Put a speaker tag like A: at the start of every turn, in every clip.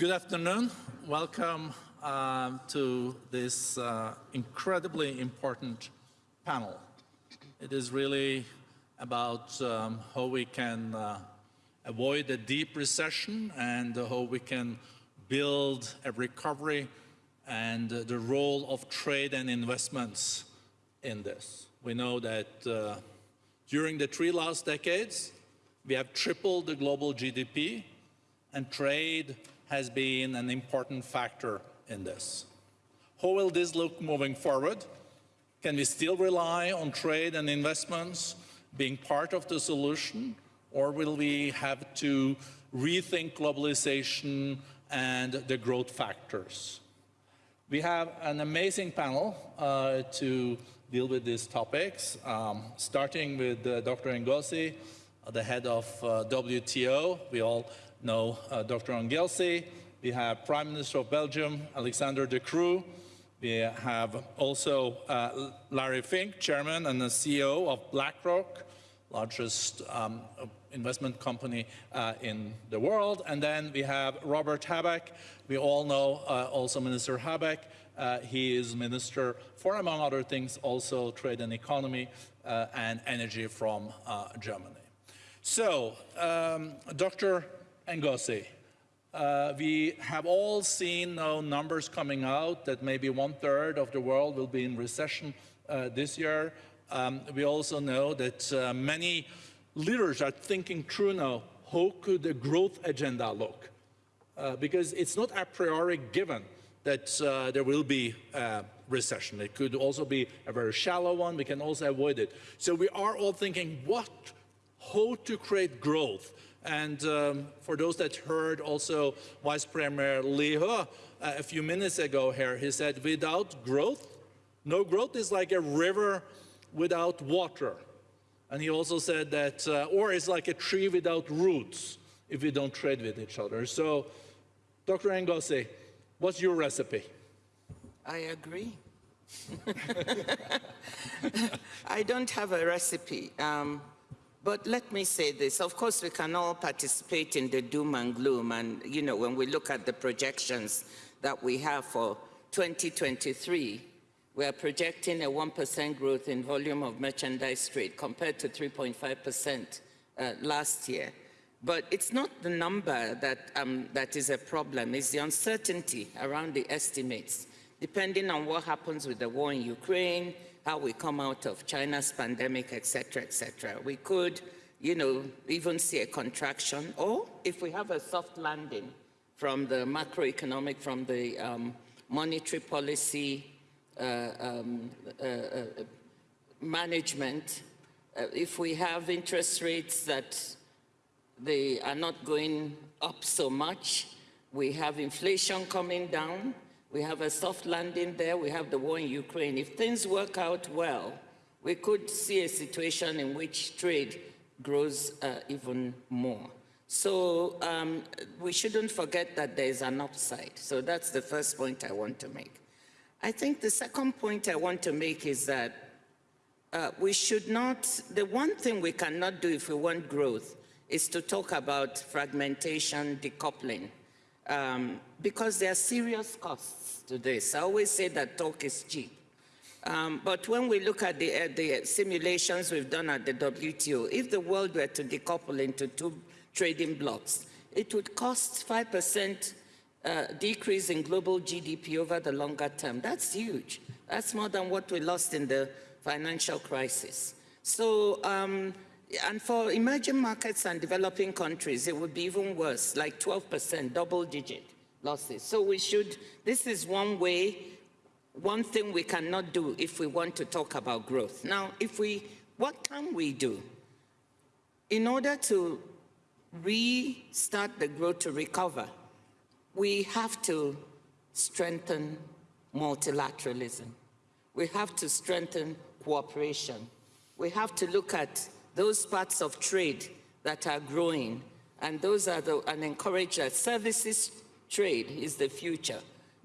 A: Good afternoon. Welcome uh, to this uh, incredibly important panel. It is really about um, how we can uh, avoid a deep recession and how we can build a recovery and the role of trade and investments in this. We know that uh, during the three last decades, we have tripled the global GDP and trade has been an important factor in this. How will this look moving forward? Can we still rely on trade and investments being part of the solution, or will we have to rethink globalization and the growth factors? We have an amazing panel uh, to deal with these topics, um, starting with uh, Dr. Ngozi, the head of uh, WTO. We all know uh, Dr. Ngozi. We have Prime Minister of Belgium, Alexander De Croo. We have also uh, Larry Fink, Chairman and the CEO of BlackRock, largest um, investment company uh, in the world. And then we have Robert Habeck. We all know uh, also Minister Habeck. Uh, he is Minister for, among other things, also trade and economy uh, and energy from Germany. So, um, Dr. Ngozi, uh, we have all seen now numbers coming out that maybe one third of the world will be in recession uh, this year. Um, we also know that uh, many leaders are thinking through now, how could the growth agenda look? Uh, because it's not a priori given that uh, there will be a recession. It could also be a very shallow one. We can also avoid it. So we are all thinking, what, how to create growth? And um, for those that heard also Vice Premier Liu He uh, a few minutes ago here, he said, without growth, no growth is like a river without water. And he also said that, uh, or it's like a tree without roots if we don't trade with each other. So, Dr. Ngozi, what's your recipe?
B: I agree. I don't have a recipe. Um, but let me say this, of course we can all participate in the doom and gloom. And you know when we look at the projections that we have for 2023, we are projecting a 1% growth in volume of merchandise trade compared to 3.5% uh, last year. But it's not the number that, um, that is a problem, it's the uncertainty around the estimates, depending on what happens with the war in Ukraine, how we come out of China's pandemic, etc., etc. We could, you know, even see a contraction, or if we have a soft landing from the macroeconomic, from the um, monetary policy uh, um, uh, uh, management, uh, if we have interest rates that they are not going up so much, we have inflation coming down, we have a soft landing there. We have the war in Ukraine. If things work out well, we could see a situation in which trade grows uh, even more. So um, we shouldn't forget that there is an upside. So that's the first point I want to make. I think the second point I want to make is that uh, we should not, the one thing we cannot do if we want growth is to talk about fragmentation, decoupling, um, because there are serious costs to this. I always say that talk is cheap. Um, but when we look at the, uh, the, simulations we've done at the WTO, if the world were to decouple into two trading blocks, it would cost 5% uh, decrease in global GDP over the longer term. That's huge. That's more than what we lost in the financial crisis. So, um, and for emerging markets and developing countries, it would be even worse, like 12%, double digit losses. So we should, this is one way, one thing we cannot do if we want to talk about growth. Now, if we, what can we do? In order to restart the growth to recover, we have to strengthen multilateralism. We have to strengthen cooperation. We have to look at those parts of trade that are growing and those are the, and encourage that services trade is the future.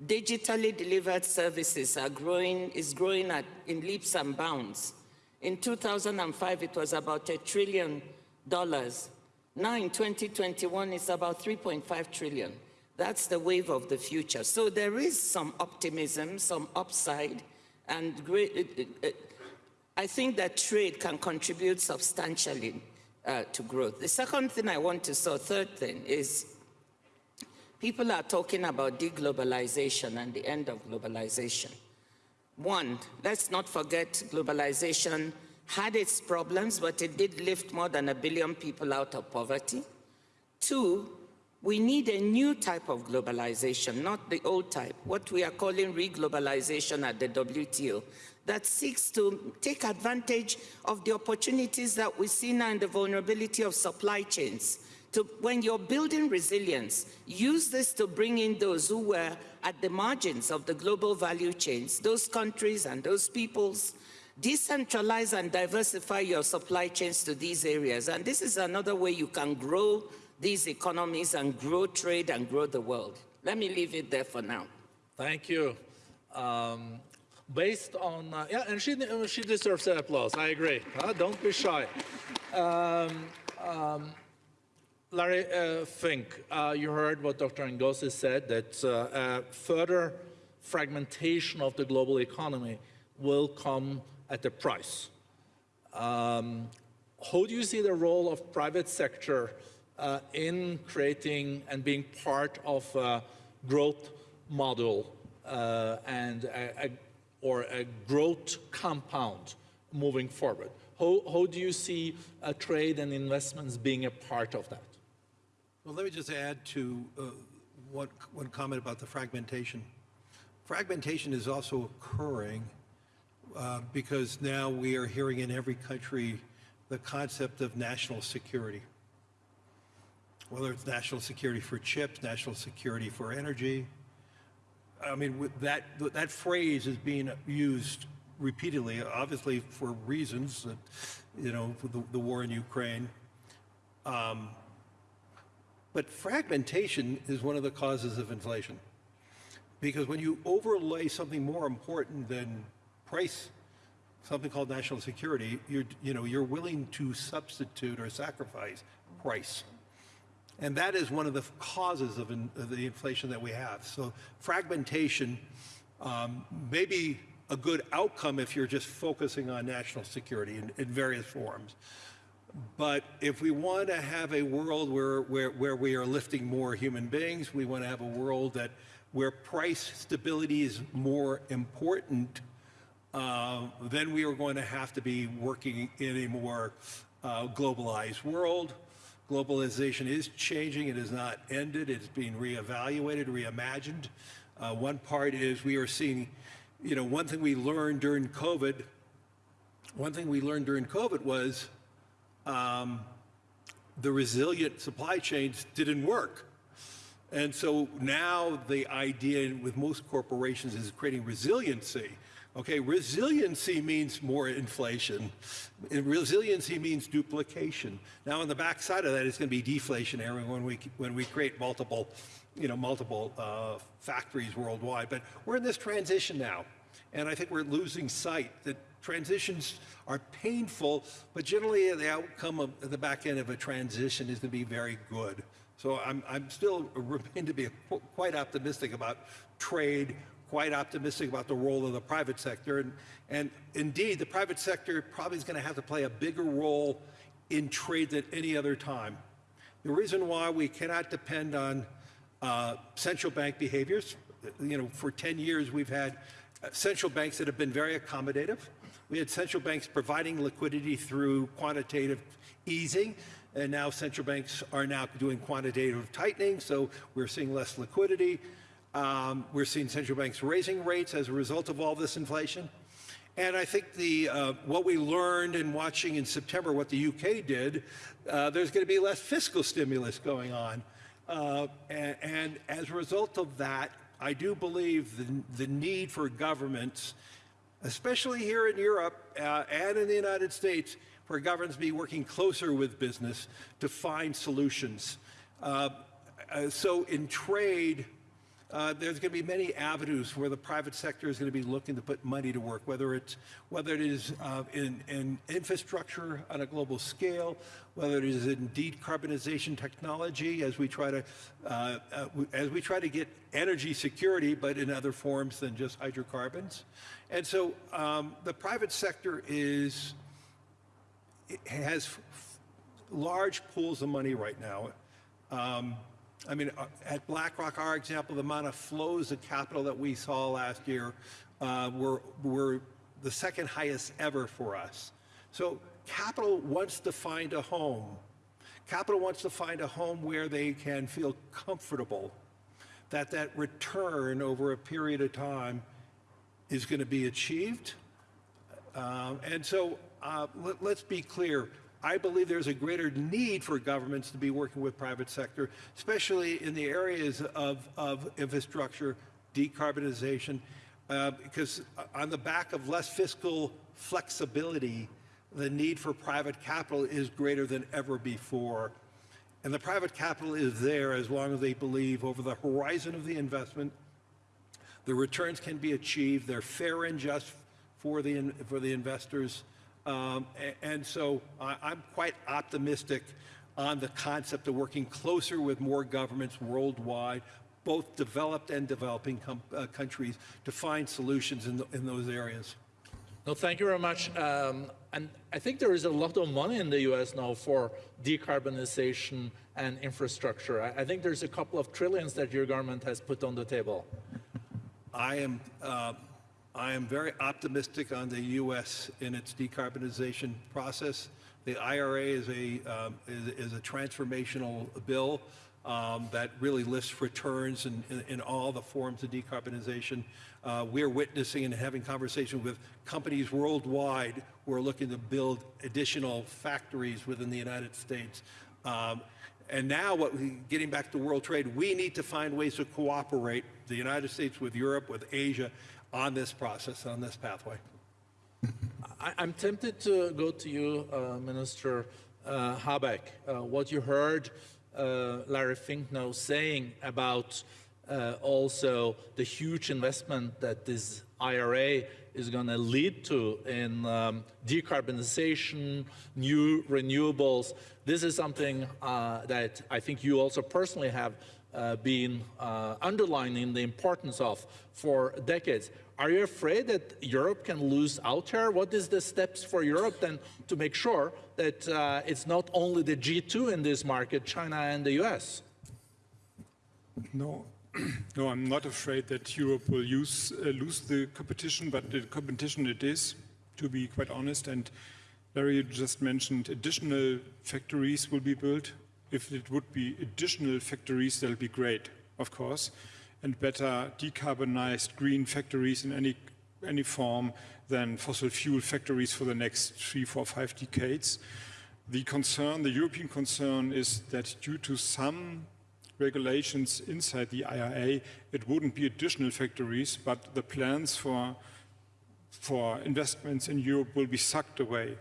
B: Digitally delivered services are growing, is growing at, in leaps and bounds. In 2005, it was about a trillion dollars. Now in 2021, it's about 3.5 trillion. That's the wave of the future. So there is some optimism, some upside, and great, it, it, I think that trade can contribute substantially uh, to growth. The second thing I want to say, third thing, is people are talking about deglobalization and the end of globalization. One, let's not forget globalization had its problems, but it did lift more than a billion people out of poverty. Two, we need a new type of globalization, not the old type, what we are calling reglobalization at the WTO, that seeks to take advantage of the opportunities that we see now in the vulnerability of supply chains. To, when you're building resilience, use this to bring in those who were at the margins of the global value chains, those countries and those peoples, decentralize and diversify your supply chains to these areas. And this is another way you can grow these economies and grow trade and grow the world. Let me leave it there for now.
A: Thank you. Um, based on, uh, yeah, and she, she deserves an applause. I agree. Uh, don't be shy. Um, um, Larry uh, Fink, uh, you heard what Dr. Ngozi said, that uh, further fragmentation of the global economy will come at a price. Um, how do you see the role of private sector uh, in creating and being part of a growth model uh, and a, or a growth compound moving forward? How, how do you see uh, trade and investments being a part of that?
C: Well, let me just add to uh, one, one comment about the fragmentation. Fragmentation is also occurring uh, because now we are hearing in every country the concept of national security. Whether it's national security for chips, national security for energy. I mean, that, that phrase is being used repeatedly, obviously for reasons that, you know, the, the war in Ukraine. Um, but fragmentation is one of the causes of inflation. Because when you overlay something more important than price, something called national security, you're, you know, you're willing to substitute or sacrifice price. And that is one of the causes of, in, of the inflation that we have. So fragmentation um, may be a good outcome if you're just focusing on national security in, in various forms. But if we want to have a world where, where, where we are lifting more human beings, we want to have a world that where price stability is more important, uh, then we are going to have to be working in a more uh, globalized world. Globalization is changing. It has not ended. It's being reevaluated, reimagined. Uh, one part is we are seeing, you know, one thing we learned during COVID, one thing we learned during COVID was um, the resilient supply chains didn't work. And so now the idea with most corporations is creating resiliency. Okay, resiliency means more inflation. Resiliency means duplication. Now on the backside of that, it's going to be deflationary when we when we create multiple, you know, multiple uh, factories worldwide. But we're in this transition now, and I think we're losing sight that transitions are painful, but generally the outcome of the back end of a transition is going to be very good. So I'm, I'm still remain to be quite optimistic about trade, quite optimistic about the role of the private sector. And, and indeed, the private sector probably is going to have to play a bigger role in trade than any other time. The reason why we cannot depend on uh, central bank behaviors, you know, for 10 years we've had uh, central banks that have been very accommodative. We had central banks providing liquidity through quantitative easing, and now central banks are now doing quantitative tightening, so we're seeing less liquidity. Um, we're seeing central banks raising rates as a result of all this inflation. And I think the uh, what we learned in watching in September what the UK did, uh, there's going to be less fiscal stimulus going on. Uh, and, and, as a result of that, I do believe the, the need for governments, especially here in Europe uh, and in the United States, for governments to be working closer with business to find solutions. Uh, uh, so in trade, uh, there's going to be many avenues where the private sector is going to be looking to put money to work, whether it's whether it is uh, in, in infrastructure on a global scale, whether it is in decarbonization technology as we try to uh, uh, as we try to get energy security, but in other forms than just hydrocarbons. And so um, the private sector is has large pools of money right now. Um, I mean, uh, at BlackRock, our example, the amount of flows of capital that we saw last year uh, were, were the second highest ever for us. So capital wants to find a home. Capital wants to find a home where they can feel comfortable that that return over a period of time is going to be achieved. Um, and so uh, let's be clear. I believe there's a greater need for governments to be working with private sector, especially in the areas of, of infrastructure, decarbonization, uh, because on the back of less fiscal flexibility, the need for private capital is greater than ever before. And the private capital is there as long as they believe over the horizon of the investment, the returns can be achieved, they're fair and just for the, for the investors, um, and so I'm quite optimistic on the concept of working closer with more governments worldwide, both developed and developing uh, countries, to find solutions in, the, in, those areas.
A: No, thank you very much. Um, and I think there is a lot of money in the U.S. now for decarbonization and infrastructure. I, I think there's a couple of trillions that your government has put on the table.
C: I am uh, I am very optimistic on the U.S. in its decarbonization process. The IRA is a, um, is, is, a transformational bill um, that really lists returns in, in, in, all the forms of decarbonization. Uh, we're witnessing and having conversations with companies worldwide who are looking to build additional factories within the United States. Um, and now, what we, getting back to world trade, we need to find ways to cooperate, the United States with Europe, with Asia, on this process, on this pathway.
A: I, am tempted to go to you, uh, Minister uh, Habeck. Uh, what you heard uh, Larry Fink now saying about uh, also the huge investment that this IRA is going to lead to in um, decarbonization, new renewables. This is something uh, that I think you also personally have been underlining the importance of for decades. Are you afraid that Europe can lose out here? What is the steps for Europe then to make sure that uh, it's not only the G2 in this market, China and the US?
D: No, no, I'm not afraid that Europe will use, uh, lose the competition, but the competition it is, to be quite honest. And Larry just mentioned additional factories will be built. If it would be additional factories, that'll be great, of course and better decarbonized green factories in any, any form than fossil fuel factories for the next three, four, five decades. The concern, the European concern is that due to some regulations inside the IRA, it wouldn't be additional factories, but the plans for, for investments in Europe will be sucked away.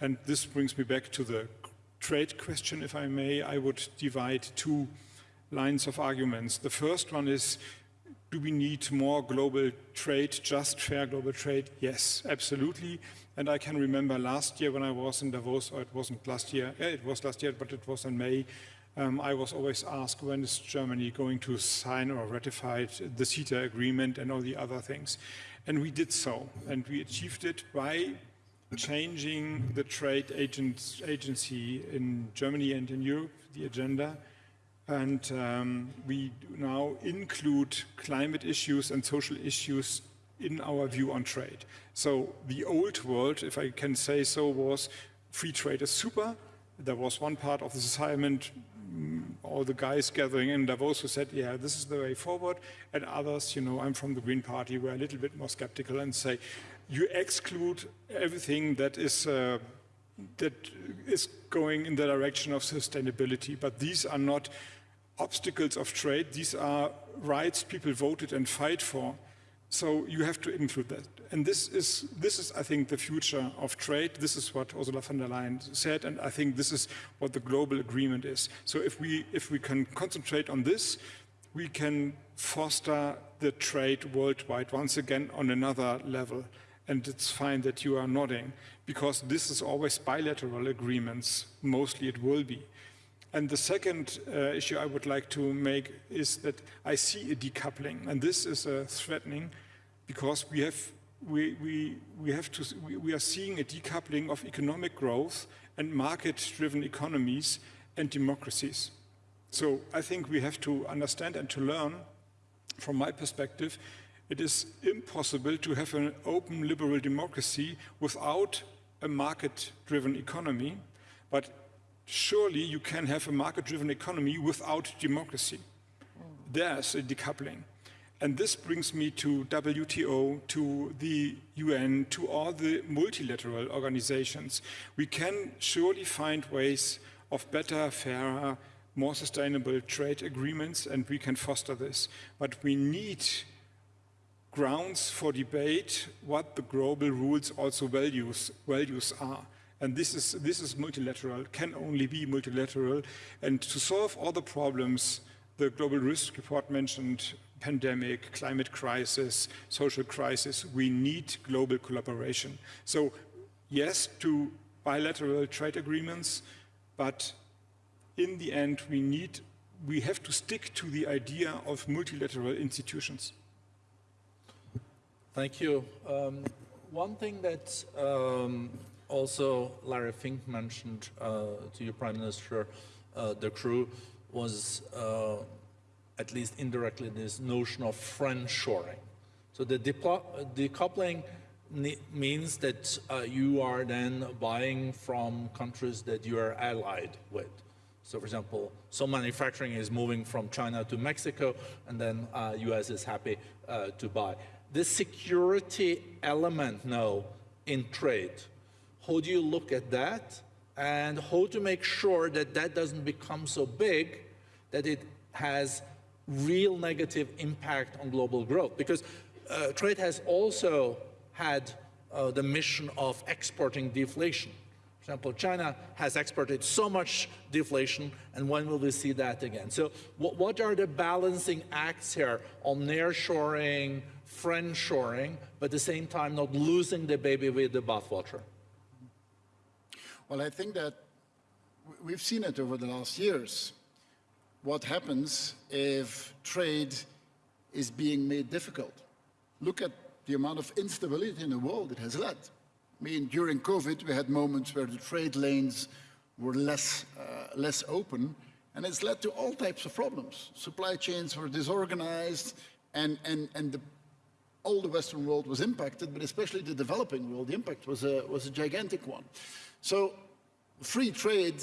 D: And this brings me back to the trade question, if I may. I would divide two lines of arguments. The first one is, do we need more global trade, just fair global trade? Yes, absolutely. And I can remember last year when I was in Davos, or it wasn't last year, it was last year, but it was in May, um, I was always asked when is Germany going to sign or ratify the CETA agreement and all the other things. And we did so, and we achieved it by changing the trade agency in Germany and in Europe, the agenda, and um, we now include climate issues and social issues in our view on trade. So the old world, if I can say so, was free trade is super. There was one part of the assignment, mm, all the guys gathering in Davos who said, yeah, this is the way forward. And others, you know, I'm from the Green Party, were a little bit more skeptical and say, you exclude everything that is uh, that is going in the direction of sustainability, but these are not obstacles of trade. These are rights people voted and fight for. So you have to include that. And this is, this is, I think, the future of trade. This is what Ursula von der Leyen said, and I think this is what the global agreement is. So if we, if we can concentrate on this, we can foster the trade worldwide once again on another level. And it's fine that you are nodding, because this is always bilateral agreements, mostly it will be. And the second uh, issue I would like to make is that I see a decoupling, and this is uh, threatening because we have, we, we, we, have to, we, we are seeing a decoupling of economic growth and market-driven economies and democracies. So I think we have to understand and to learn, from my perspective, it is impossible to have an open liberal democracy without a market-driven economy, but surely you can have a market-driven economy without democracy. There's a decoupling. And this brings me to WTO, to the UN, to all the multilateral organizations. We can surely find ways of better, fairer, more sustainable trade agreements, and we can foster this. But we need grounds for debate what the global rules also values, values are. And this is, this is multilateral, can only be multilateral. And to solve all the problems the Global Risk Report mentioned, pandemic, climate crisis, social crisis, we need global collaboration. So yes to bilateral trade agreements, but in the end we need, we have to stick to the idea of multilateral institutions.
A: Thank you. Um, one thing that um, also Larry Fink mentioned uh, to your Prime Minister, uh, De Croo, was uh, at least indirectly this notion of friend shoring. So the decoupling means that uh, you are then buying from countries that you are allied with. So for example, some manufacturing is moving from China to Mexico, and then uh, US is happy uh, to buy the security element now in trade. How do you look at that? And how to make sure that that doesn't become so big that it has real negative impact on global growth? Because uh, trade has also had uh, the mission of exporting deflation. For example, China has exported so much deflation, and when will we see that again? So what, what are the balancing acts here on nearshoring, friend shoring, but at the same time not losing the baby with the bathwater?
E: Well, I think that we've seen it over the last years. What happens if trade is being made difficult? Look at the amount of instability in the world it has led. I mean, during COVID, we had moments where the trade lanes were less, uh, less open, and it's led to all types of problems. Supply chains were disorganized, and, and, and the all the Western world was impacted, but especially the developing world, the impact was a, was a gigantic one. So free trade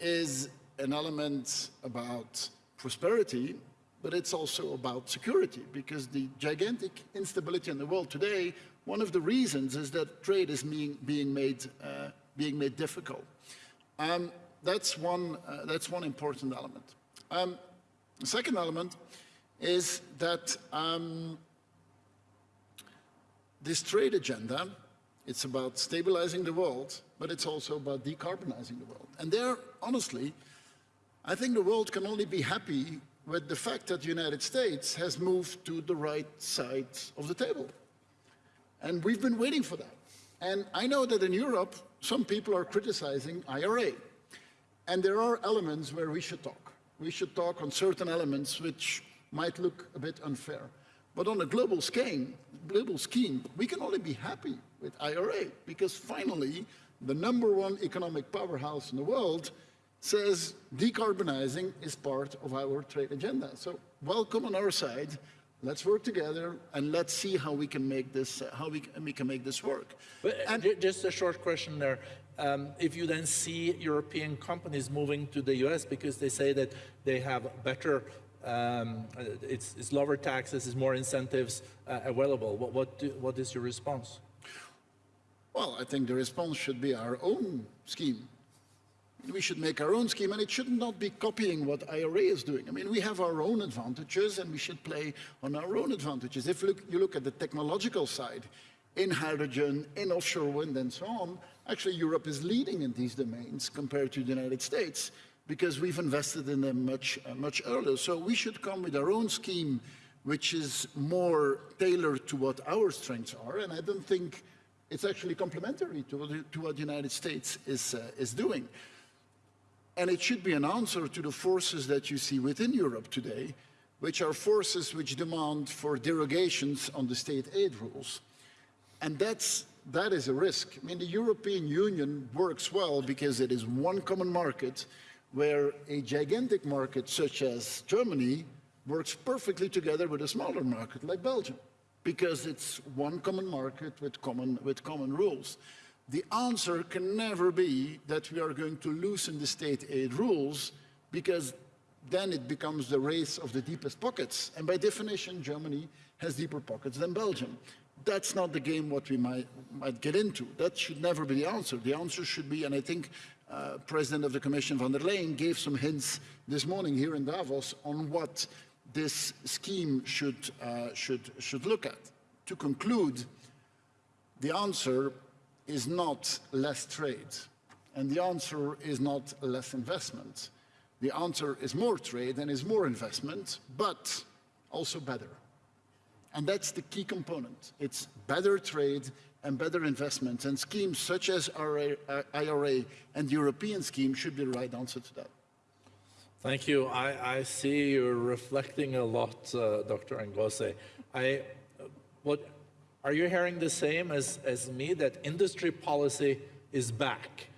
E: is an element about prosperity, but it's also about security, because the gigantic instability in the world today, one of the reasons is that trade is being, being, made, uh, being made difficult. Um, that's, one, uh, that's one important element. Um, the second element is that um, this trade agenda, it's about stabilizing the world, but it's also about decarbonizing the world. And there, honestly, I think the world can only be happy with the fact that the United States has moved to the right side of the table. And we've been waiting for that. And I know that in Europe, some people are criticizing IRA. And there are elements where we should talk. We should talk on certain elements which might look a bit unfair. But on a global scheme, global scheme, we can only be happy with IRA because finally the number one economic powerhouse in the world says decarbonizing is part of our trade agenda. So welcome on our side. Let's work together and let's see how we can make this uh, how we can, we can make this work.
A: But uh, and just a short question there. Um, if you then see European companies moving to the US because they say that they have better um, it's, it's, lower taxes, it's more incentives uh, available. What, what, do, what is your response?
E: Well, I think the response should be our own scheme. We should make our own scheme, and it should not be copying what IRA is doing. I mean, we have our own advantages, and we should play on our own advantages. If you look, you look at the technological side, in hydrogen, in offshore wind, and so on, actually Europe is leading in these domains compared to the United States. because we've invested in them much, uh, much earlier. So we should come with our own scheme, which is more tailored to what our strengths are. And I don't think it's actually complementary to, what- to what the United States is, uh, is doing. And it should be an answer to the forces that you see within Europe today, which are forces which demand for derogations on the state aid rules. And that's, that is a risk. I mean, the European Union works well because it is one common market where a gigantic market such as Germany works perfectly together with a smaller market like Belgium because it's one common market with common, with common rules. The answer can never be that we are going to loosen the state aid rules because then it becomes the race of the deepest pockets. And by definition, Germany has deeper pockets than Belgium. That's not the game what we might, might get into. That should never be the answer. The answer should be, and I think uh, President of the Commission von der Leyen gave some hints this morning here in Davos on what this scheme should, uh, should, should look at. To conclude, the answer is not less trade, and the answer is not less investment. The answer is more trade and is more investment, but also better. And that's the key component. It's better trade and better investment, and schemes such as our uh, IRA and European scheme should be the right answer to that.
A: Thank you. I, I see you're reflecting a lot, uh, Dr. Ngozi. I, what, are you hearing the same as, as me, that industry policy is back?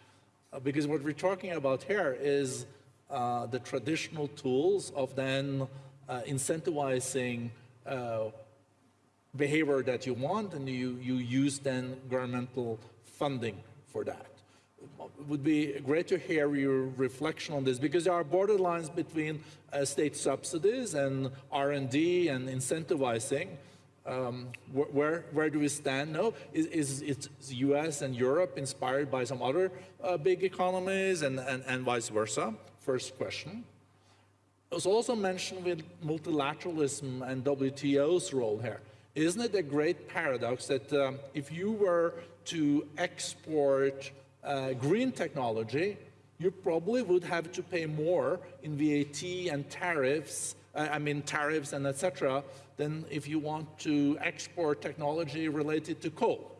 A: Uh, because what we're talking about here is uh, the traditional tools of then uh, incentivizing uh, behavior that you want, and you, you use then governmental funding for that. It would be great to hear your reflection on this because there are borderlines between uh, state subsidies and R&D and incentivizing. Um, wh where, where do we stand now? Is, is, is US and Europe inspired by some other uh, big economies and, and, and vice versa? First question. It was also mentioned with multilateralism and WTO's role here. Isn't it a great paradox that um, if you were to export uh, green technology, you probably would have to pay more in VAT and tariffs, uh, I mean tariffs and etc., than if you want to export technology related to coal.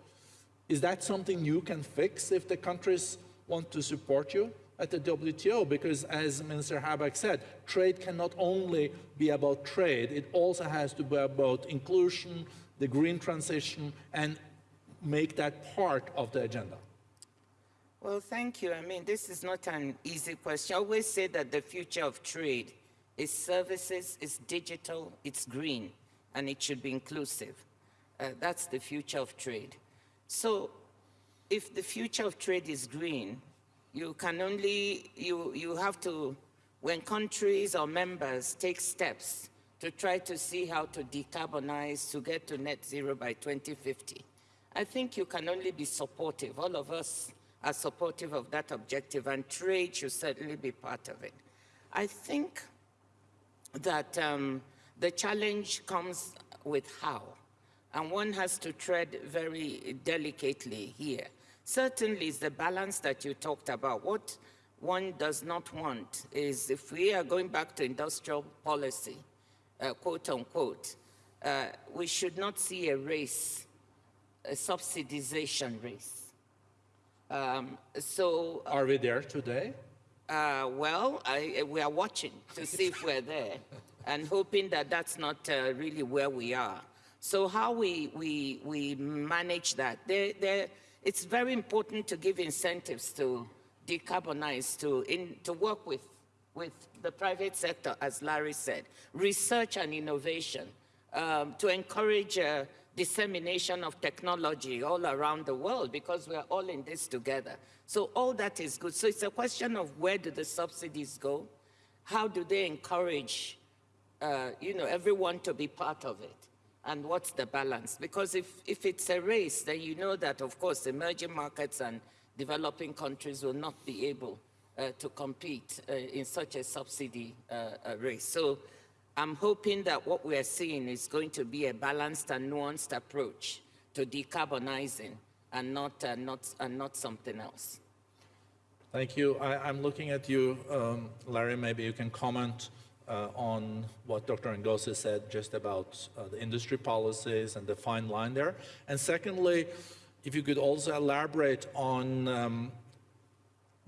A: Is that something you can fix if the countries want to support you at the WTO? Because as Minister Habeck said, trade cannot only be about trade, it also has to be about inclusion, the green transition, and make that part of the agenda.
B: Well, thank you. I mean, this is not an easy question. I always say that the future of trade is services, it's digital, it's green, and it should be inclusive. Uh, that's the future of trade. So if the future of trade is green, you can only, you, you have to, when countries or members take steps to try to see how to decarbonize to get to net zero by 2050, I think you can only be supportive. All of us are supportive of that objective, and trade should certainly be part of it. I think that um, the challenge comes with how, and one has to tread very delicately here. Certainly, it's the balance that you talked about. What one does not want is if we are going back to industrial policy, uh, quote unquote, uh, we should not see a race, a subsidization race. Um, so,
A: Are we there today?
B: uh, well, I, we are watching to see if we're there and hoping that that's not uh, really where we are. So how we, we, we manage that, there, there, it's very important to give incentives to decarbonize, to, in, to work with, with the private sector, as Larry said, research and innovation, um, to encourage uh, dissemination of technology all around the world because we're all in this together. So all that is good. So it's a question of where do the subsidies go? How do they encourage, uh, you know, everyone to be part of it? And what's the balance? Because if, if it's a race, then you know that, of course, emerging markets and developing countries will not be able uh, to compete uh, in such a subsidy uh, race. So I'm hoping that what we are seeing is going to be a balanced and nuanced approach to decarbonizing and not, uh, not, and not something else.
A: Thank you. I, I'm looking at you, um, Larry. Maybe you can comment uh, on what Dr. Ngozi said just about uh, the industry policies and the fine line there. And secondly, if you could also elaborate on um,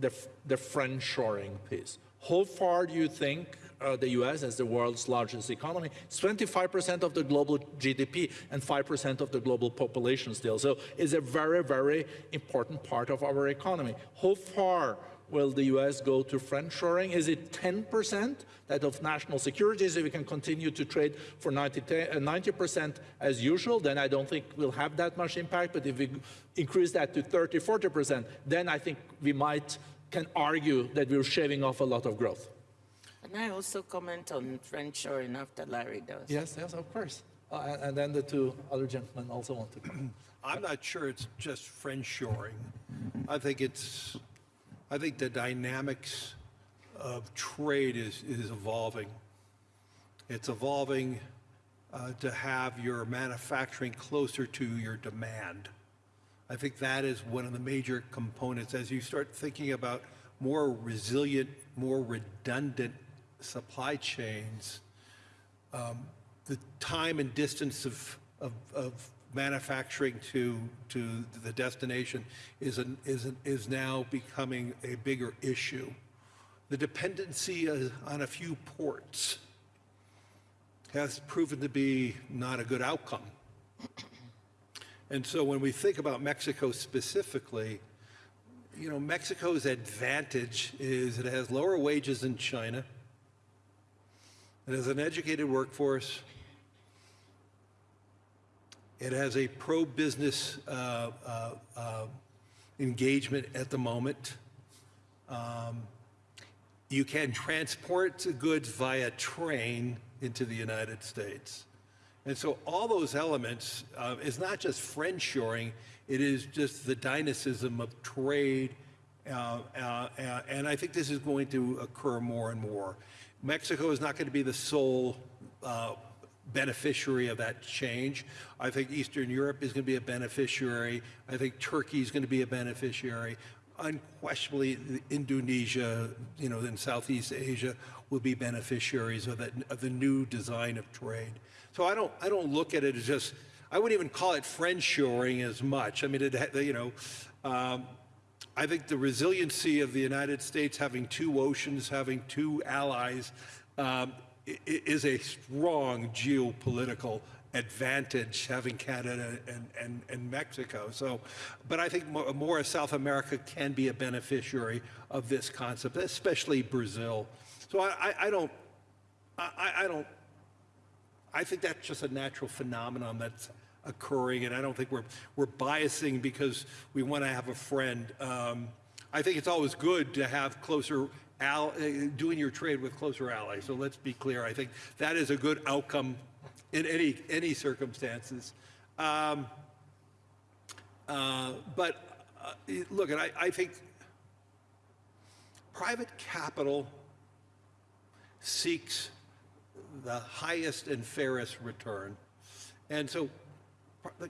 A: the, the friend shoring piece. How far do you think uh, the US, as the world's largest economy, it's 25% of the global GDP and 5% of the global population still. So it's a very, very important part of our economy. How far will the US go to friend shoring? Is it 10% that of national security? So we can continue to trade for 90, 90% as usual, then I don't think we'll have that much impact. But if we increase that to 30, 40%, then I think we might can argue that we're shaving off a lot of growth.
B: Can I also comment on friend shoring after Larry does?
A: Yes, yes, of course. Uh, and, and then the two other gentlemen also want to comment.
C: I'm not sure it's just friend shoring. I think it's, I think the dynamics of trade is, is evolving. It's evolving uh, to have your manufacturing closer to your demand. I think that is one of the major components as you start thinking about more resilient, more redundant supply chains. Um, the time and distance of, of, of manufacturing to, to the destination is, an, is, an, is now becoming a bigger issue. The dependency on a few ports has proven to be not a good outcome. And so when we think about Mexico specifically, you know, Mexico's advantage is it has lower wages than China. It has an educated workforce. It has a pro-business uh, uh, uh, engagement at the moment. Um, you can transport goods via train into the United States. And so all those elements uh, is not just friend shoring, it is just the dynamism of trade. Uh, uh, and I think this is going to occur more and more. Mexico is not going to be the sole uh, beneficiary of that change. I think Eastern Europe is going to be a beneficiary. I think Turkey is going to be a beneficiary. Unquestionably, Indonesia, you know, in Southeast Asia will be beneficiaries of, that, of the new design of trade. So I don't, I don't look at it as just, I wouldn't even call it friend shoring as much. I mean, it, you know, um, I think the resiliency of the United States having two oceans, having two allies, um, is a strong geopolitical advantage having Canada and, and, and Mexico. So, but I think more, South America can be a beneficiary of this concept, especially Brazil. So I, I, I don't, I, I don't, I think that's just a natural phenomenon that's occurring, and I don't think we're, we're biasing because we want to have a friend. Um, I think it's always good to have closer, al- uh, doing your trade with closer allies. So let's be clear. I think that is a good outcome in any, any circumstances. Um, uh, but uh, look, I, I think private capital seeks the highest and fairest return. And so,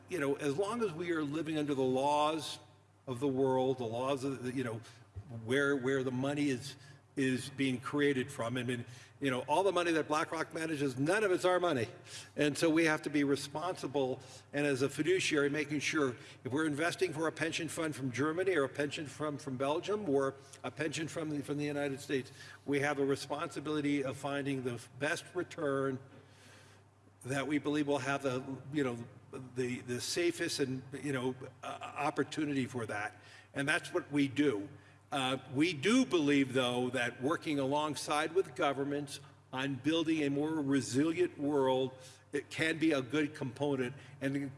C: you know, as long as we are living under the laws of the world, the laws of, you know, where, where the money is, is being created from. I mean, you know, all the money that BlackRock manages, none of it's our money. And so we have to be responsible and as a fiduciary making sure if we're investing for a pension fund from Germany or a pension fund from Belgium or a pension from the, from the United States, we have a responsibility of finding the best return that we believe will have the, you know, the, the safest and, you know, uh, opportunity for that. And that's what we do. Uh, we do believe, though, that working alongside with governments on building a more resilient world, it can be a good component and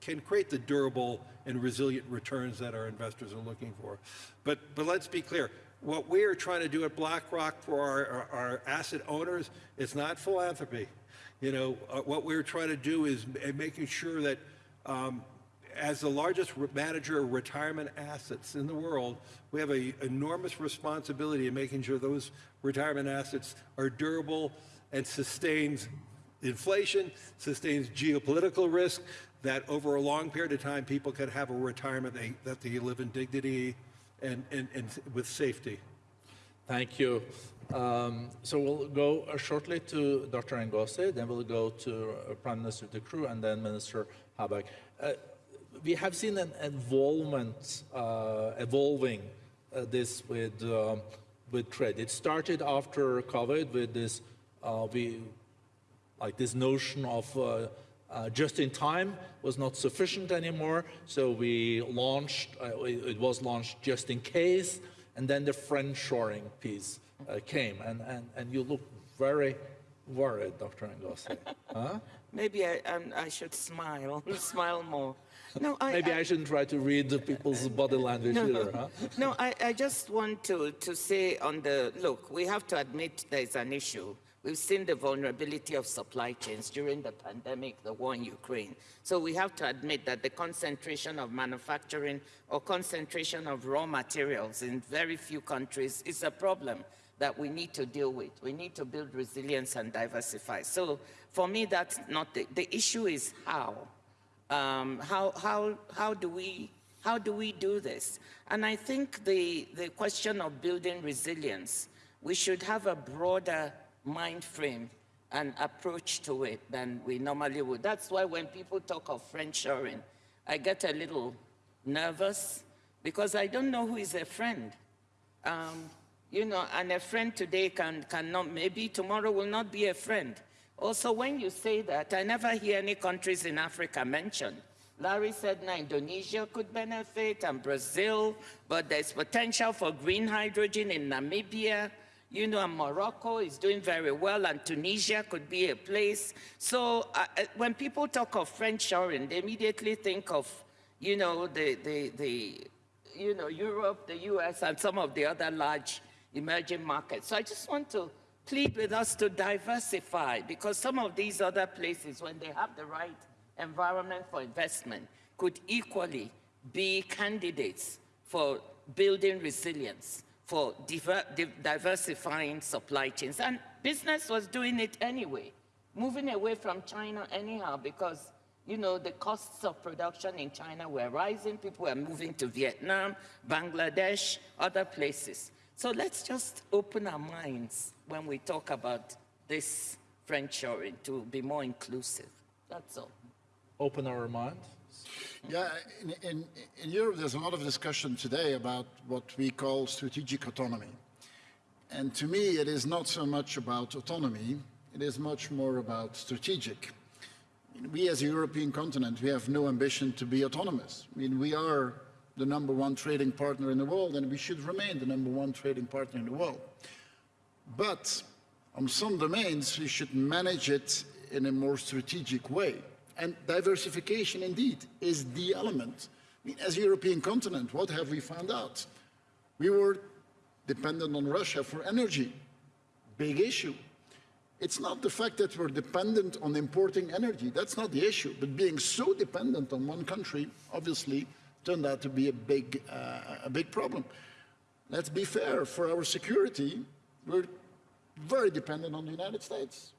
C: can create the durable and resilient returns that our investors are looking for. But, but let's be clear, what we're trying to do at BlackRock for our, our, our asset owners, is not philanthropy. You know, uh, what we're trying to do is making sure that um, as the largest manager of retirement assets in the world, we have an enormous responsibility in making sure those retirement assets are durable and sustains inflation, sustains geopolitical risk, that over a long period of time people can have a retirement they, that they live in dignity and, and, and with safety.
A: Thank you. Um, so we'll go uh, shortly to Dr. Ngozi, then we'll go to uh, Prime Minister De Croo, and then Minister Habeck. Uh, we have seen an involvement, uh, evolving uh, this with, um, with trade. It started after COVID with this, uh, we, like this notion of just in time was not sufficient anymore. So we launched, it was launched just in case, and then the friend shoring piece uh, came. And, and, and you look very worried, Dr. Ngozi. Huh?
B: Maybe I, um, I should smile, smile more. No, I,
A: Maybe I shouldn't try to read the people's body language either, huh?
B: No, I, I just want to, to say on the, look, we have to admit there's an issue. We've seen the vulnerability of supply chains during the pandemic, the war in Ukraine. So we have to admit that the concentration of manufacturing or concentration of raw materials in very few countries is a problem that we need to deal with. We need to build resilience and diversify. So for me, that's not the, the issue is how. Um, how, how, how, do we, how do we do this? And I think the, the question of building resilience, we should have a broader mind frame and approach to it than we normally would. That's why when people talk of friendshoring, I get a little nervous because I don't know who is a friend. Um, you know, and a friend today can cannot, maybe tomorrow will not be a friend. Also, when you say that, I never hear any countries in Africa mentioned. Larry said now Indonesia could benefit and Brazil, but there's potential for green hydrogen in Namibia. You know, Morocco is doing very well, and Tunisia could be a place. So uh, when people talk of friendshoring, they immediately think of, you know, the, the, the, you know, Europe, the US, and some of the other large emerging markets. So I just want to plead with us to diversify because some of these other places, when they have the right environment for investment, could equally be candidates for building resilience, for diver di diversifying supply chains. And business was doing it anyway, moving away from China anyhow because you know, the costs of production in China were rising. People were moving to Vietnam, Bangladesh, other places. So let's just open our minds when we talk about this friendshoring to be more inclusive. That's all.
A: Open our mind.
E: Yeah, in, in, in Europe, there's a lot of discussion today about what we call strategic autonomy. And to me, it is not so much about autonomy, it is much more about strategic. We as a European continent, we have no ambition to be autonomous. I mean, we are the number one trading partner in the world, and we should remain the number one trading partner in the world. But on some domains, we should manage it in a more strategic way. And diversification, indeed, is the element. I mean, as a European continent, what have we found out? We were dependent on Russia for energy. Big issue. It's not the fact that we're dependent on importing energy. That's not the issue. But being so dependent on one country, obviously, turned out to be a big, uh, a big problem. Let's be fair. For our security, we're very dependent on the United States.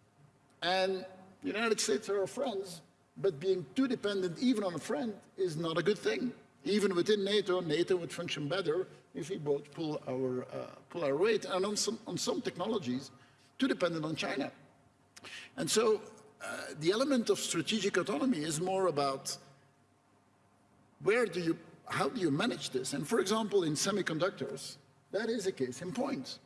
E: And the United States are our friends, but being too dependent even on a friend is not a good thing. Even within NATO, NATO would function better if we both pull our, uh, pull our weight. And on some, on some technologies, too dependent on China. And so uh, the element of strategic autonomy is more about where do you, how do you manage this? And for example, in semiconductors, that is a case in point.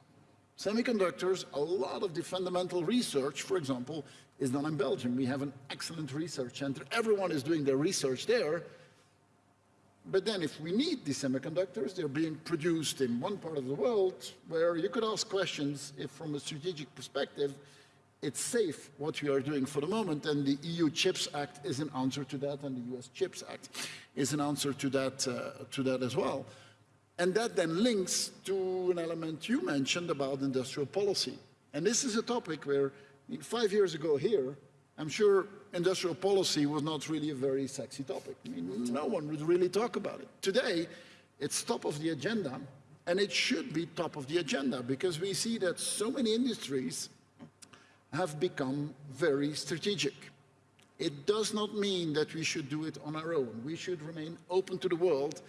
E: Semiconductors, a lot of the fundamental research, for example, is not in Belgium. We have an excellent research center. Everyone is doing their research there. But then if we need these semiconductors, they're being produced in one part of the world where you could ask questions if from a strategic perspective, it's safe what we are doing for the moment, and the EU Chips Act is an answer to that, and the US Chips Act is an answer to that, uh, to that as well. And that then links to an element you mentioned about industrial policy. And this is a topic where five years ago here, I'm sure industrial policy was not really a very sexy topic. I mean, no one would really talk about it. Today, it's top of the agenda, and it should be top of the agenda because we see that so many industries have become very strategic. It does not mean that we should do it on our own. We should remain open to the world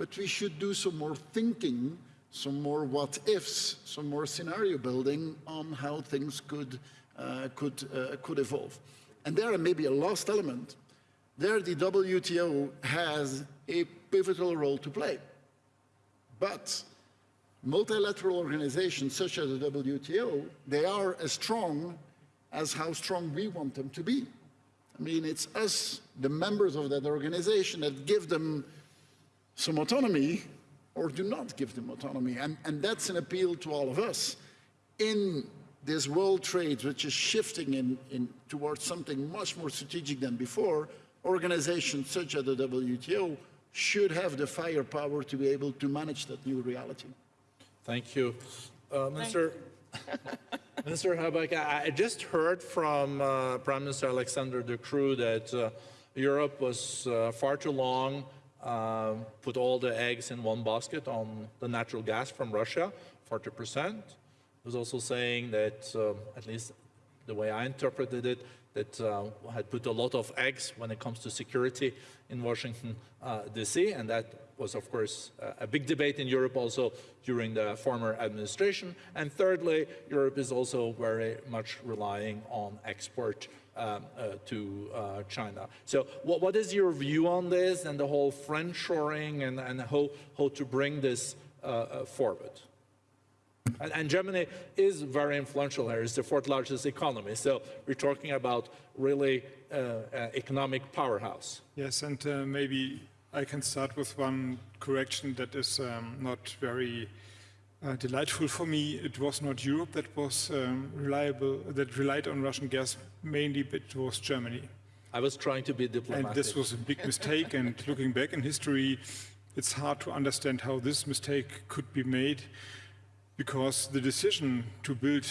E: but we should do some more thinking, some more what ifs, some more scenario building on how things could, could, uh, could evolve. And there may be a last element. There, the WTO has a pivotal role to play. But multilateral organizations such as the WTO, they are as strong as how strong we want them to be. I mean, it's us, the members of that organization, that give them some autonomy or do not give them autonomy. And, and that's an appeal to all of us. In this world trade, which is shifting in, in towards something much more strategic than before, organizations such as the WTO should have the firepower to be able to manage that new reality.
A: Thank you. Uh, Minister, Minister Habeck, I, I just heard from uh, Prime Minister Alexander De Croo that uh, Europe was uh, far too long, uh, put all the eggs in one basket on the natural gas from Russia, 40%. He was also saying that, um, at least the way I interpreted it, that uh, had put a lot of eggs when it comes to security in Washington, uh, D.C., and that was, of course, uh, a big debate in Europe also during the former administration. And thirdly, Europe is also very much relying on export um, uh, to uh, China. So what, what is your view on this and the whole friendshoring and, and how, how to bring this forward? And, and, Germany is very influential here. It's the fourth largest economy. So we're talking about really uh, uh, economic powerhouse.
D: Yes, and uh, maybe I can start with one correction that is um, not very uh, delightful for me. It was not Europe that was um, reliable, that relied on Russian gas mainly, but it was Germany.
A: I was trying to be diplomatic.
D: And this was a big mistake. and looking back in history, it's hard to understand how this mistake could be made because the decision to build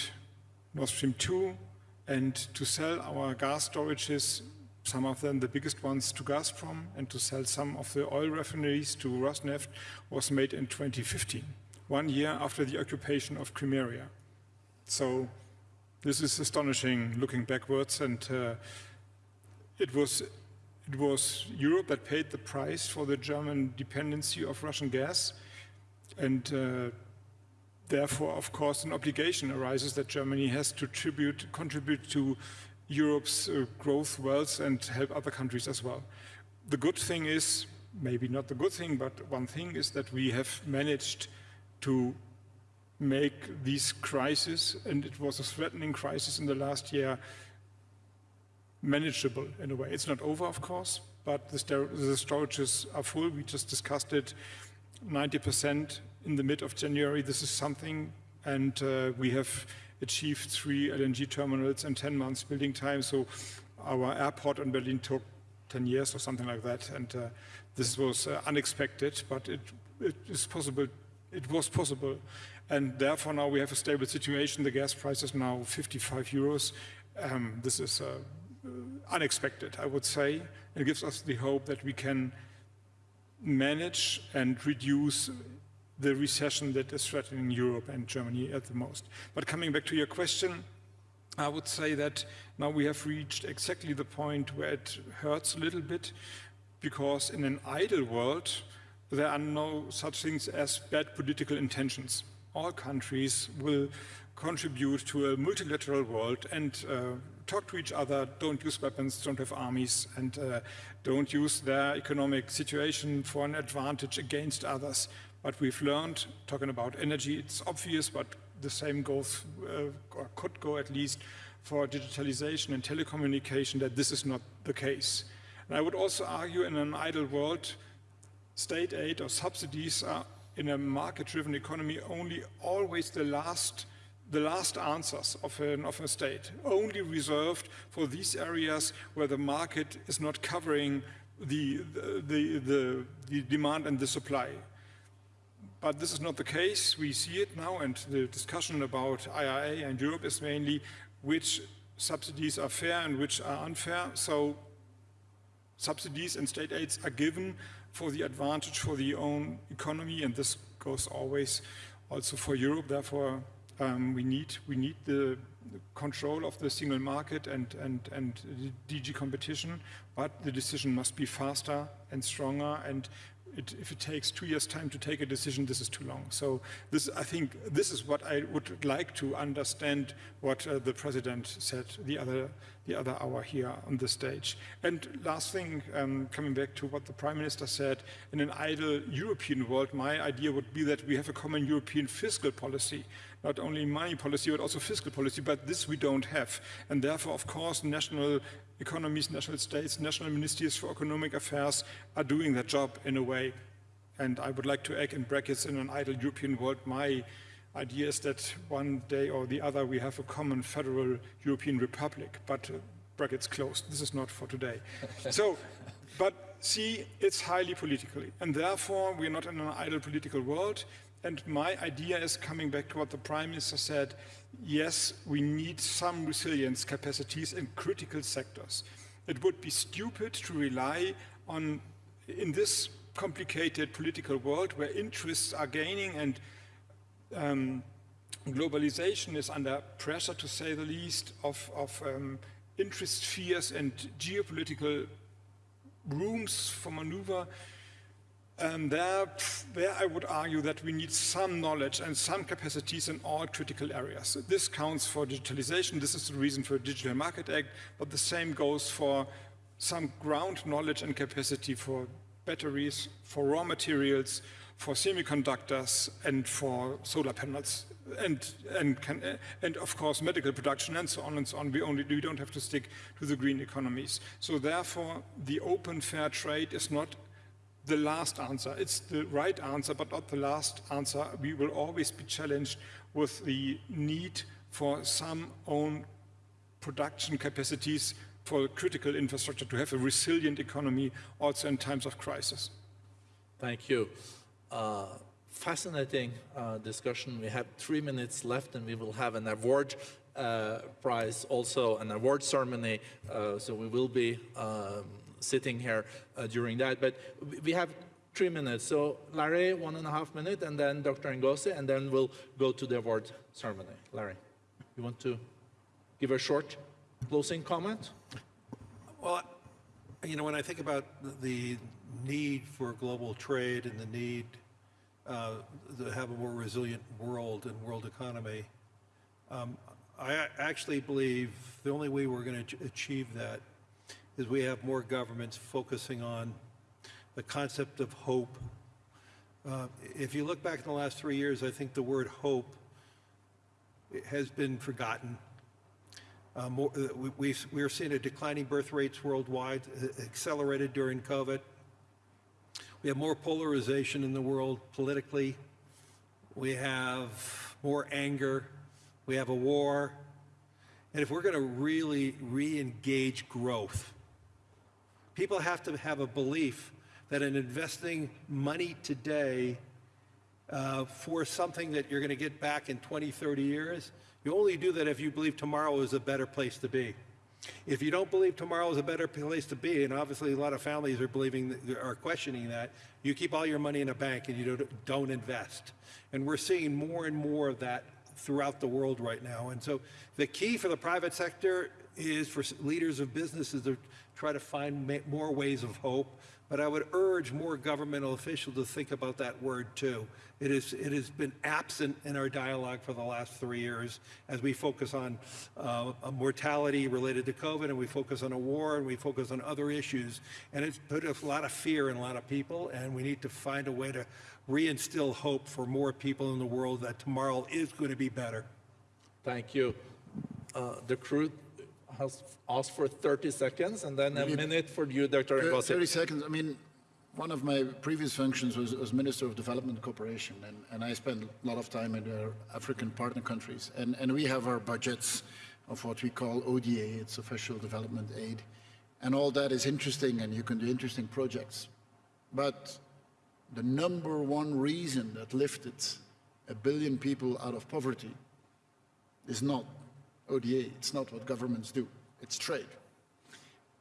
D: Nord Stream 2 and to sell our gas storages, some of them the biggest ones to Gazprom, and to sell some of the oil refineries to Rosneft was made in 2015, one year after the occupation of Crimea. So this is astonishing looking backwards, and uh, it was it was Europe that paid the price for the German dependency of Russian gas, and uh, Therefore, of course, an obligation arises that Germany has to tribute, contribute to Europe's uh, growth, wealth, and help other countries as well. The good thing is, maybe not the good thing, but one thing is that we have managed to make these crises, and it was a threatening crisis in the last year, manageable in a way. It's not over, of course, but the, the storages are full. We just discussed it. 90% in the mid of January. This is something, and uh, we have achieved three LNG terminals in 10 months building time. So our airport in Berlin took 10 years or something like that. And uh, this was uh, unexpected, but it, it is possible. It was possible. And therefore now we have a stable situation. The gas price is now 55 euros. Um, this is uh, unexpected, I would say. It gives us the hope that we can manage and reduce the recession that is threatening Europe and Germany at the most. But coming back to your question, I would say that now we have reached exactly the point where it hurts a little bit because in an idle world, there are no such things as bad political intentions. All countries will contribute to a multilateral world and uh, talk to each other, don't use weapons, don't have armies, and uh, don't use their economic situation for an advantage against others. But we've learned, talking about energy, it's obvious, but the same goes, uh, or could go at least, for digitalization and telecommunication, that this is not the case. And I would also argue in an idle world, state aid or subsidies are in a market-driven economy only always the last the last answers of, an, of a state, only reserved for these areas where the market is not covering the, the, the, the demand and the supply. But this is not the case. We see it now, and the discussion about IRA and Europe is mainly which subsidies are fair and which are unfair. So subsidies and state aids are given for the advantage for the own economy, and this goes always also for Europe. Therefore, um, we need we need the control of the single market and, and, and DG competition, but the decision must be faster and stronger and it, if it takes two years' time to take a decision, this is too long. So this, I think, this is what I would like to understand what uh, the president said the other, the other hour here on the stage. And last thing, um, coming back to what the prime minister said, in an idle European world, my idea would be that we have a common European fiscal policy not only money policy, but also fiscal policy, but this we don't have. And therefore, of course, national economies, national states, national ministries for economic affairs are doing their job in a way. And I would like to egg in brackets in an idle European world. My idea is that one day or the other we have a common federal European republic, but uh, brackets closed. This is not for today. so, but see, it's highly political. And therefore, we're not in an idle political world. And my idea is coming back to what the Prime Minister said, yes, we need some resilience capacities in critical sectors. It would be stupid to rely on, in this complicated political world where interests are gaining and um, globalization is under pressure, to say the least, of, of um, interest spheres and geopolitical rooms for maneuver, um, there, there I would argue that we need some knowledge and some capacities in all critical areas. This counts for digitalization. This is the reason for Digital Market Act, but the same goes for some ground knowledge and capacity for batteries, for raw materials, for semiconductors, and for solar panels, and, and, can, and of course medical production, and so on and so on. We, only, we don't have to stick to the green economies. So therefore, the open fair trade is not the last answer. It's the right answer, but not the last answer. We will always be challenged with the need for some own production capacities for critical infrastructure to have a resilient economy also in times of crisis.
A: Thank you. Uh, fascinating uh, discussion. We have three minutes left and we will have an award uh, prize, also an award ceremony. Uh, so we will be um, sitting here uh, during that. But we have three minutes. So Larry, one and a half minute, and then Dr. Ngozi, and then we'll go to the award ceremony. Larry, you want to give a short closing comment?
C: Well, you know, when I think about the need for global trade and the need uh, to have a more resilient world and world economy, um, I actually believe the only way we're going to achieve that is we have more governments focusing on the concept of hope. Uh, if you look back in the last three years, I think the word hope has been forgotten. Uh, more, uh, we, we, are seeing a declining birth rates worldwide, uh, accelerated during COVID. We have more polarization in the world politically. We have more anger. We have a war. And if we're going to really re-engage growth, People have to have a belief that in investing money today uh, for something that you're going to get back in 20, 30 years, you only do that if you believe tomorrow is a better place to be. If you don't believe tomorrow is a better place to be, and obviously a lot of families are believing, are questioning that, you keep all your money in a bank and you don't, don't invest. And we're seeing more and more of that throughout the world right now. And so the key for the private sector is for leaders of businesses to try to find more ways of hope. But I would urge more governmental officials to think about that word too. It, is, it has been absent in our dialogue for the last three years as we focus on uh, mortality related to COVID and we focus on a war and we focus on other issues. And it's put a lot of fear in a lot of people and we need to find a way to reinstill hope for more people in the world that tomorrow is going to be better.
A: Thank you. Uh, De Croo asked for 30 seconds and then a minute for you, Dr. Ngozi.
E: 30 seconds. I mean, one of my previous functions was as Minister of Development Cooperation, and, and I spent a lot of time in our African partner countries. And, and we have our budgets of what we call ODA, it's Official Development Aid. And all that is interesting, and you can do interesting projects. But the number one reason that lifted a billion people out of poverty is not ODA. It's not what governments do. It's trade.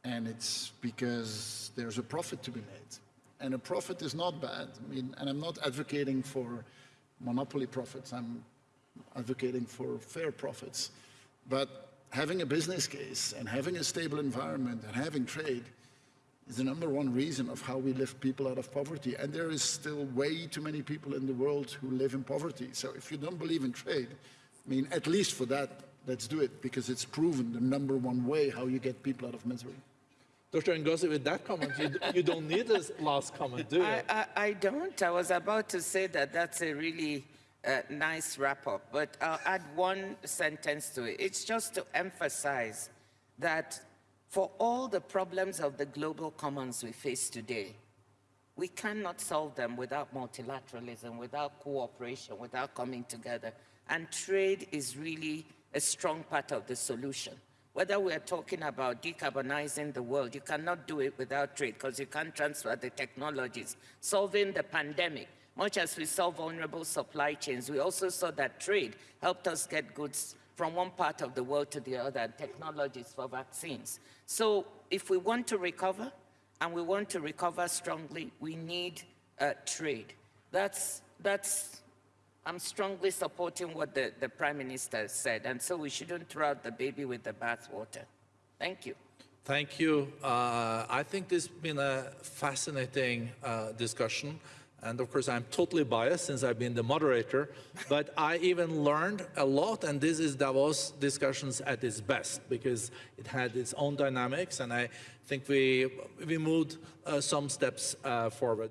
E: And it's because there's a profit to be made. And a profit is not bad. I mean, and I'm not advocating for monopoly profits. I'm advocating for fair profits. But having a business case and having a stable environment and having trade is the number one reason of how we lift people out of poverty. And there is still way too many people in the world who live in poverty. So if you don't believe in trade, I mean, at least for that, let's do it because it's proven the number one way how you get people out of misery.
A: Dr. Ngozi, with that comment, you, you don't need a last comment, do you?
B: I, I, I don't. I was about to say that that's a really uh, nice wrap up, but I'll add one sentence to it. It's just to emphasize that for all the problems of the global commons we face today, we cannot solve them without multilateralism, without cooperation, without coming together. And trade is really a strong part of the solution. Whether we're talking about decarbonizing the world, you cannot do it without trade because you can't transfer the technologies. Solving the pandemic, much as we saw vulnerable supply chains, we also saw that trade helped us get goods from one part of the world to the other, and technologies for vaccines. So if we want to recover, and we want to recover strongly, we need uh, trade. That's, that's, I'm strongly supporting what the, the Prime Minister said, and so we shouldn't throw out the baby with the bathwater. Thank you.
A: Thank you. Uh, I think this has been a fascinating uh, discussion. And of course, I'm totally biased since I've been the moderator, but I even learned a lot, and this is Davos discussions at its best because it had its own dynamics, and I think we, we moved uh, some steps uh, forward.